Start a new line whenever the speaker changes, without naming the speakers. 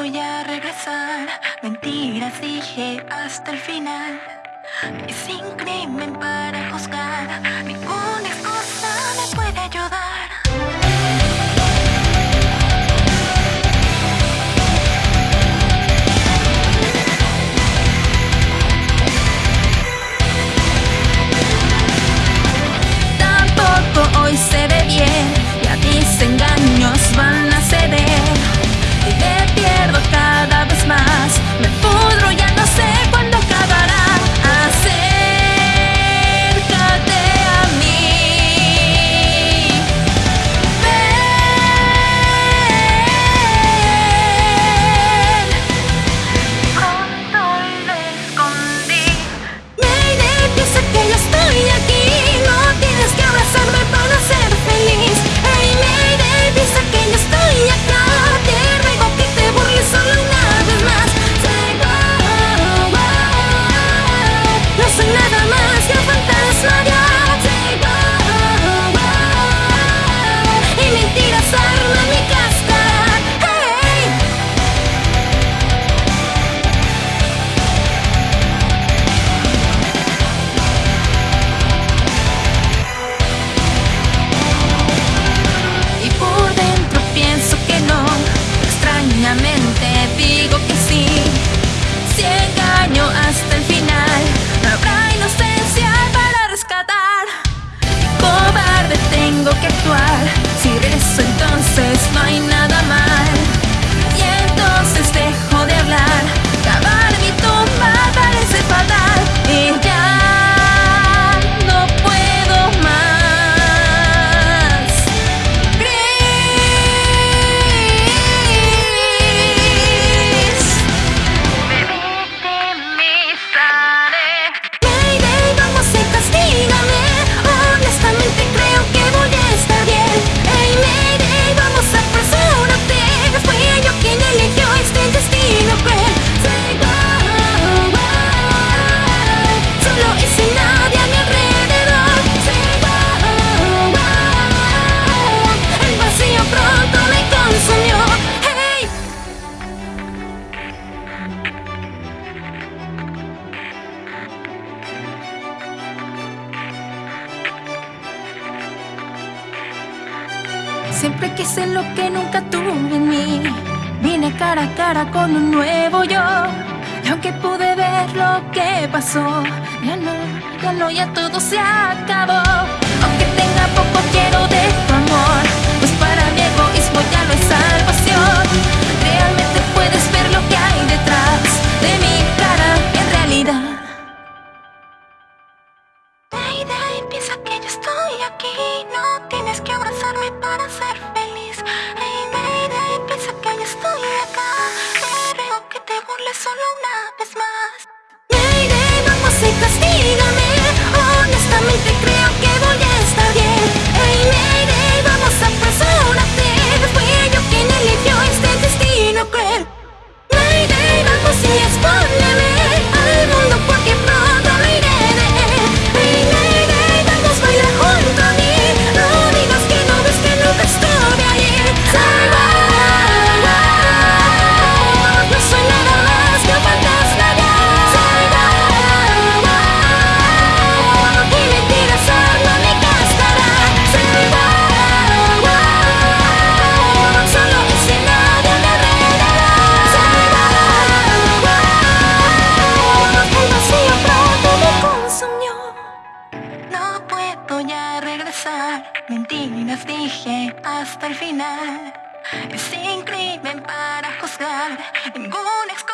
voy a regresar. Mentiras dije hasta el final. Y sin crimen Siempre quise lo que nunca tuve en mí. Vine cara a cara con un nuevo yo. Y aunque pude ver lo que pasó, ya no, ya no, ya todo se acabó. Aunque tenga poco, quiero de tu amor. Pues para mi egoísmo ya no hay salvación. Realmente puedes ver lo que hay detrás de mi cara en realidad. Deida, piensa que yo estoy aquí. No tienes que abrazar esforzarme para ser feliz. Hey Mayday, piensa que yo estoy acá. Me Creo que te burles solo una vez más. Mayday, vamos y castiga Mentiras dije hasta el final. Sin crimen para juzgar, ninguna excusa.